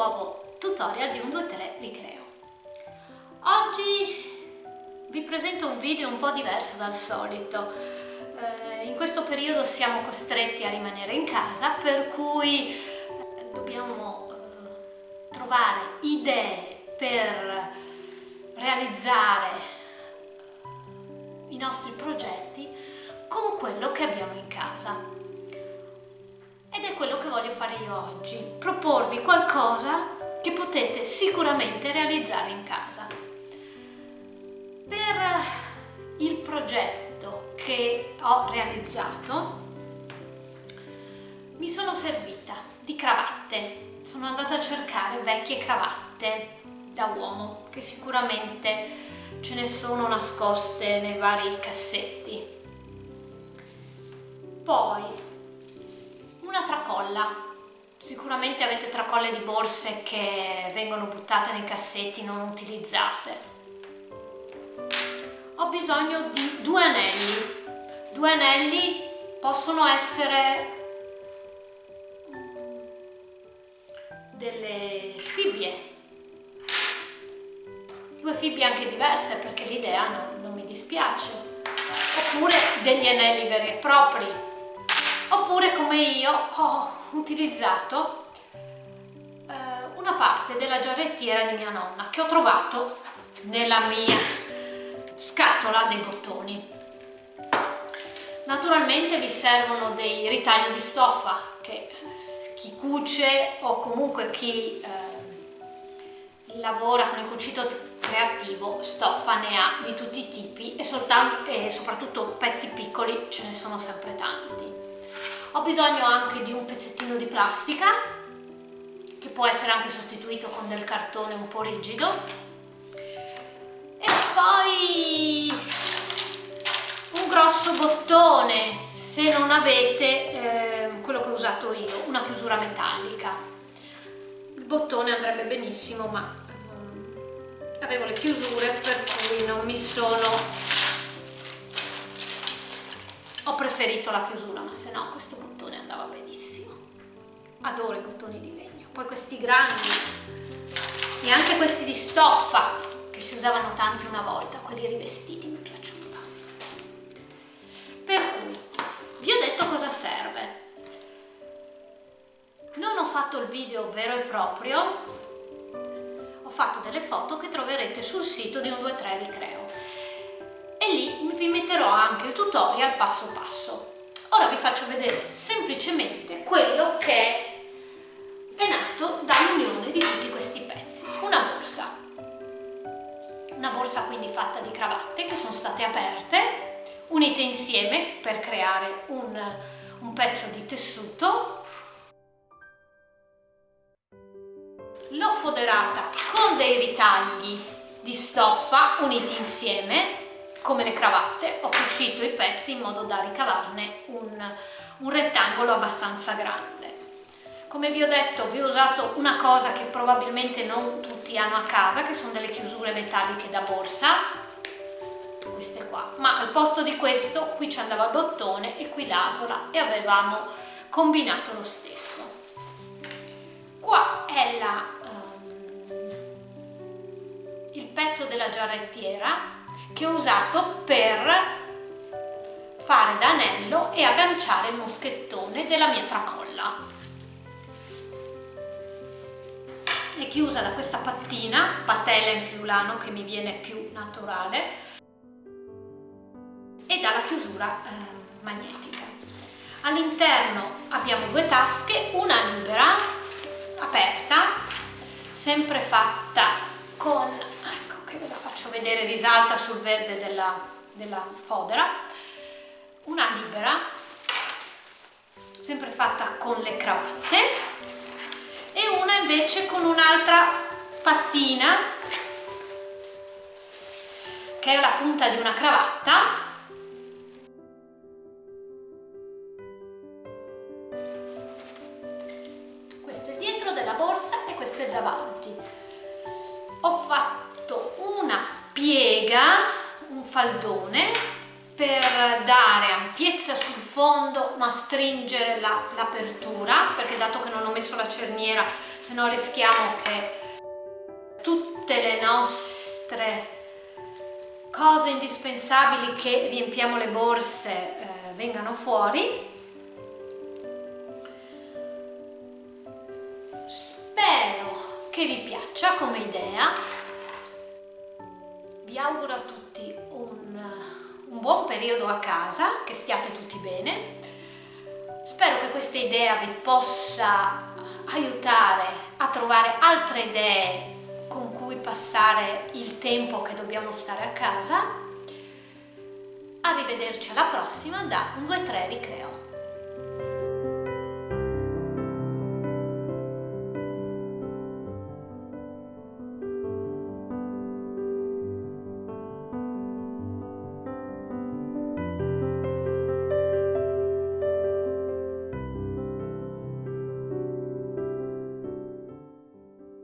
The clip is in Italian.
nuovo tutorial di un 2-3 Ricreo. Oggi vi presento un video un po' diverso dal solito. Eh, in questo periodo siamo costretti a rimanere in casa per cui eh, dobbiamo eh, trovare idee per realizzare i nostri progetti con quello che abbiamo in casa fare io oggi, proporvi qualcosa che potete sicuramente realizzare in casa. Per il progetto che ho realizzato mi sono servita di cravatte, sono andata a cercare vecchie cravatte da uomo che sicuramente ce ne sono nascoste nei vari cassetti. Poi una tracolla. Sicuramente avete tracolle di borse che vengono buttate nei cassetti non utilizzate. Ho bisogno di due anelli. Due anelli possono essere delle fibbie. Due fibbie anche diverse perché l'idea non, non mi dispiace. Oppure degli anelli veri e propri come io ho utilizzato eh, una parte della giarrettiera di mia nonna che ho trovato nella mia scatola dei bottoni. Naturalmente vi servono dei ritagli di stoffa che chi cuce o comunque chi eh, lavora con il cucito creativo stoffa ne ha di tutti i tipi e, e soprattutto pezzi piccoli ce ne sono sempre tanti ho bisogno anche di un pezzettino di plastica che può essere anche sostituito con del cartone un po' rigido. E poi un grosso bottone se non avete eh, quello che ho usato io, una chiusura metallica. Il bottone andrebbe benissimo ma eh, avevo le chiusure per cui non mi sono preferito la chiusura ma se no questo bottone andava benissimo. Adoro i bottoni di legno. Poi questi grandi e anche questi di stoffa che si usavano tanti una volta quelli rivestiti mi piacciono per cui vi ho detto cosa serve. Non ho fatto il video vero e proprio ho fatto delle foto che troverete sul sito di un 2-3 Ricreo e lì vi metterò anche il tutorial passo passo. Ora vi faccio vedere semplicemente quello che è nato dall'unione di tutti questi pezzi. Una borsa. Una borsa quindi fatta di cravatte che sono state aperte, unite insieme per creare un, un pezzo di tessuto. L'ho foderata con dei ritagli di stoffa uniti insieme come le cravatte ho cucito i pezzi in modo da ricavarne un, un rettangolo abbastanza grande. Come vi ho detto vi ho usato una cosa che probabilmente non tutti hanno a casa che sono delle chiusure metalliche da borsa. Queste qua. Ma al posto di questo qui ci andava il bottone e qui l'asola e avevamo combinato lo stesso. Qua è la, um, il pezzo della giarrettiera che ho usato per fare da anello e agganciare il moschettone della mia tracolla. È chiusa da questa pattina, patella in friulano che mi viene più naturale e dalla chiusura eh, magnetica. All'interno abbiamo due tasche, una libera aperta sempre fatta con che ve la faccio vedere risalta sul verde della, della fodera. Una libera sempre fatta con le cravatte. E una invece con un'altra pattina che è la punta di una cravatta. Questo è dietro della borsa e questo è davanti. Ho fatto piega un faldone per dare ampiezza sul fondo ma stringere l'apertura la, perché dato che non ho messo la cerniera se no rischiamo che tutte le nostre cose indispensabili che riempiamo le borse eh, vengano fuori. Spero che vi piaccia come idea vi auguro a tutti un, un buon periodo a casa che stiate tutti bene spero che questa idea vi possa aiutare a trovare altre idee con cui passare il tempo che dobbiamo stare a casa. Arrivederci alla prossima da 1, 2, 3 Ricreo.